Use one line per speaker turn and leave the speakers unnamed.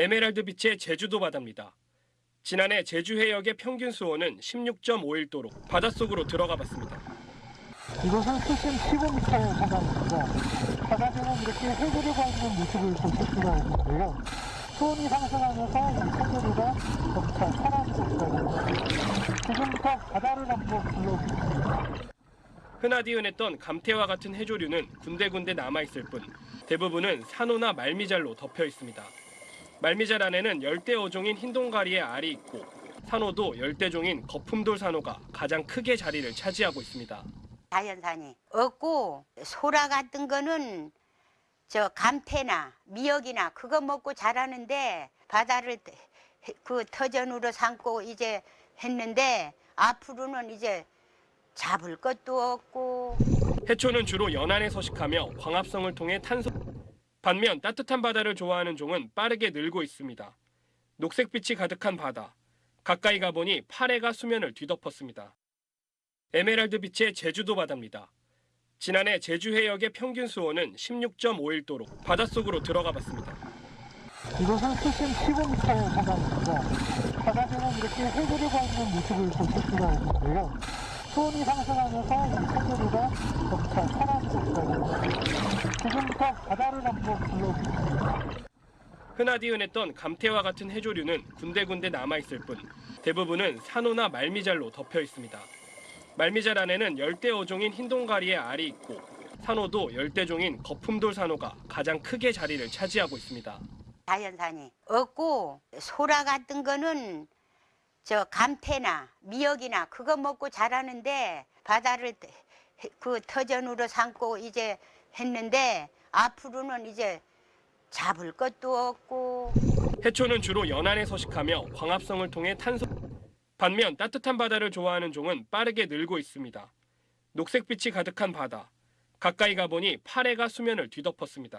에메랄드 빛의 제주도 바다입니다. 지난해 제주 해역의 평균 수온은 16.5일도로 바닷속으로 들어가 봤습니다.
이곳은 수심 15m의 바다입니다. 바다에는 이렇게 해구를 가지는 모습을 보실 수가 있는데요. 수온이 상승하면서 이 해구리가 점차 사라지고 있습니다. 지금부터 바다를 한번 불러보겠습니다.
흔하디흔했던 감태와 같은 해조류는 군데군데 남아있을 뿐 대부분은 산호나 말미잘로 덮여 있습니다. 말미잘 안에는 열대 어종인 흰동가리의 알이 있고 산호도 열대종인 거품돌 산호가 가장 크게 자리를 차지하고 있습니다.
자연산이 없고 소라 같은 거는 저 감태나 미역이나 그거 먹고 자라는데 바다를 그 터전으로 삼고 이제 했는데 앞으로는 이제 잡을 것도 없고
해초는 주로 연안에 서식하며 광합성을 통해 탄소 반면 따뜻한 바다를 좋아하는 종은 빠르게 늘고 있습니다. 녹색빛이 가득한 바다. 가까이 가보니 파래가 수면을 뒤덮었습니다. 에메랄드 빛의 제주도 바다입니다. 지난해 제주 해역의 평균 수온은 16.5일도로 바닷속으로 들어가 봤습니다.
이곳은 수심 15m의 바다입니다. 바다에는 이렇게 해구를 가지는 모습을 보실 수가 있는데요. 수온이 상승하면서 이 해구리가 점차 사라 불러보겠습니다.
흔하디 흔했던 감태와 같은 해조류는 군데군데 남아있을 뿐 대부분은 산호나 말미잘로 덮여 있습니다. 말미잘 안에는 열대 어종인 흰동가리의 알이 있고 산호도 열대종인 거품돌 산호가 가장 크게 자리를 차지하고 있습니다.
자연산이 없고 소라 같은 거는 저 감태나 미역이나 그거 먹고 자라는데 바다를 그 터전으로 삼고 이제 했는데 앞으로는 이제 잡을 것도 없고
해초는 주로 연안에 서식하며 광합성을 통해 탄소 반면 따뜻한 바다를 좋아하는 종은 빠르게 늘고 있습니다. 녹색빛이 가득한 바다. 가까이 가보니 파래가 수면을 뒤덮었습니다.